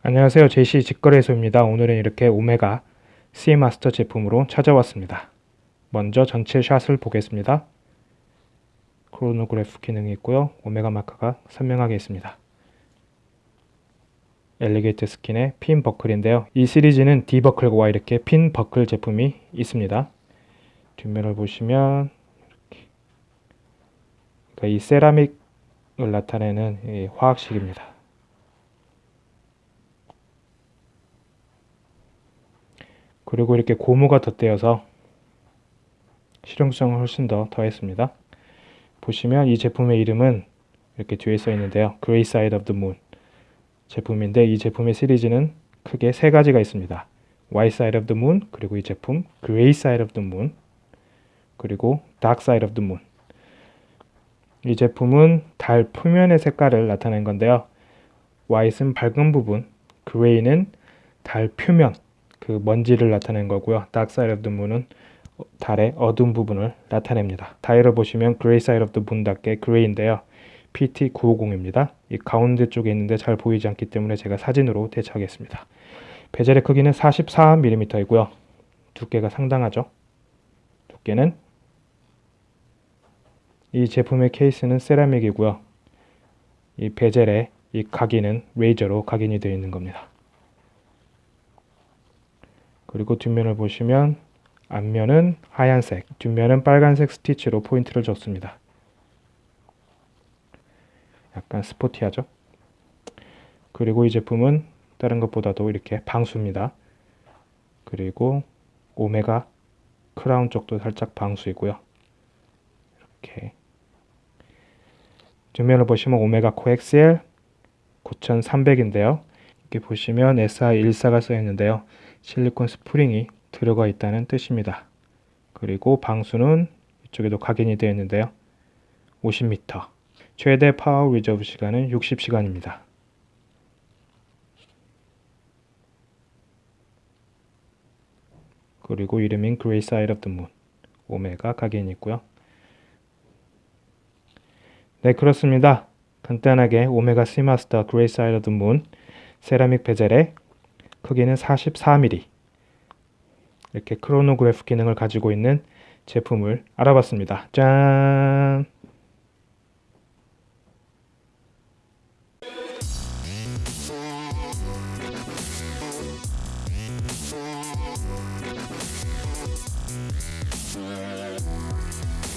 안녕하세요. 제시 직거래소입니다. 오늘은 이렇게 오메가 Seamaster 제품으로 찾아왔습니다. 먼저 전체 shot을 보겠습니다. 크로노그래프 기능이 있고요. 오메가 marker가 선명하게 있습니다. alligator skin의 핀 버클인데요. 이 시리즈는 D버클과 이렇게 핀 버클 제품이 있습니다. 뒷면을 보시면 이렇게. 그러니까 이 세라믹을 나타내는 화학식입니다 그리고 이렇게 고무가 덧대어서 실용성을 훨씬 더 더했습니다. 보시면 이 제품의 이름은 이렇게 뒤에 써 있는데요. Grey Side of the Moon 제품인데 이 제품의 시리즈는 크게 세 가지가 있습니다. White Side of the Moon 그리고 이 제품 Grey Side of the Moon 그리고 Dark Side of the Moon 이 제품은 달 표면의 색깔을 나타낸 건데요. White은 밝은 부분, Grey는 달 표면 그 먼지를 나타낸 거고요. Dark Side of the Moon은 달의 어두운 부분을 나타냅니다. 다이를 보시면 Gray Side of the Moon답게 그레이인데요. PT950입니다. 이 가운데 쪽에 있는데 잘 보이지 않기 때문에 제가 사진으로 대처하겠습니다. 베젤의 크기는 44mm이고요. 두께가 상당하죠. 두께는 이 제품의 케이스는 세라믹이고요. 이 베젤의 이 각인은 레이저로 각인이 되어 있는 겁니다. 그리고 뒷면을 보시면 앞면은 하얀색, 뒷면은 빨간색 스티치로 포인트를 줬습니다. 약간 스포티하죠? 그리고 이 제품은 다른 것보다도 이렇게 방수입니다. 그리고 오메가 크라운 쪽도 살짝 방수이고요. 이렇게 뒷면을 보시면 오메가 Co-Axial 9300인데요. 이렇게 보시면 SI14가 써 있는데요. 실리콘 스프링이 들어가 있다는 뜻입니다. 그리고 방수는 이쪽에도 각인이 되어 있는데요. 50m. 최대 power reserve 시간은 60시간입니다. 그리고 이름인 Grey Side of the Moon. 오메가 각인이 있고요. 네, 그렇습니다. 간단하게 오메가 시마스터 Grey Side Moon 세라믹 베젤에 크기는 44mm 이렇게 크로노그래프 기능을 가지고 있는 제품을 알아봤습니다. 짠!